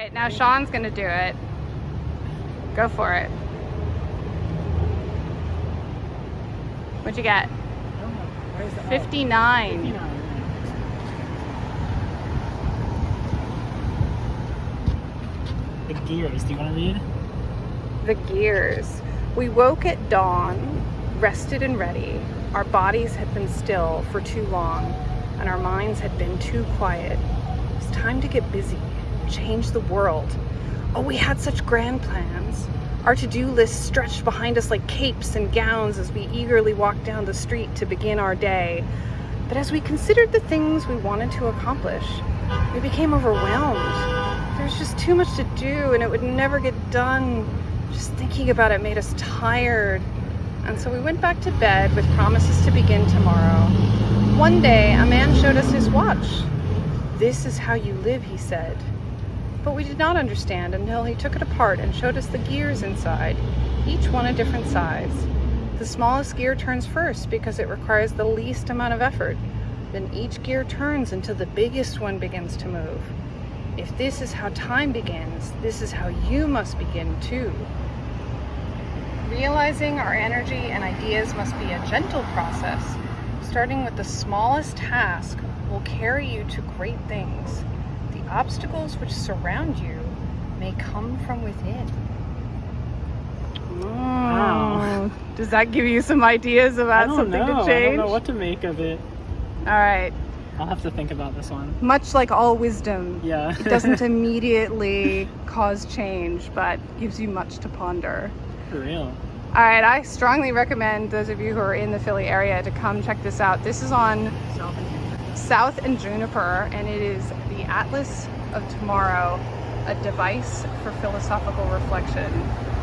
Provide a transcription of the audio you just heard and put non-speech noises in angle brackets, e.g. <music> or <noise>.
right, now Sean's gonna do it. Go for it. What'd you get? Where is it? Oh, 59. 59. The gears. Do you want to read? The gears. We woke at dawn, rested and ready. Our bodies had been still for too long, and our minds had been too quiet. It was time to get busy, change the world. Oh, we had such grand plans. Our to-do list stretched behind us like capes and gowns as we eagerly walked down the street to begin our day. But as we considered the things we wanted to accomplish, we became overwhelmed. There was just too much to do and it would never get done. Just thinking about it made us tired. And so we went back to bed with promises to begin tomorrow. One day, a man showed us his watch. This is how you live, he said. But we did not understand until he took it apart and showed us the gears inside, each one a different size. The smallest gear turns first because it requires the least amount of effort. Then each gear turns until the biggest one begins to move. If this is how time begins, this is how you must begin too. Realizing our energy and ideas must be a gentle process. Starting with the smallest task will carry you to great things. The obstacles which surround you may come from within. Wow. <laughs> Does that give you some ideas about something know. to change? I don't know what to make of it. All right. I'll have to think about this one. Much like all wisdom, Yeah. it doesn't <laughs> immediately cause change, but gives you much to ponder. For real. All right, I strongly recommend those of you who are in the Philly area to come check this out. This is on South and Juniper, and it is the Atlas of Tomorrow, a device for philosophical reflection.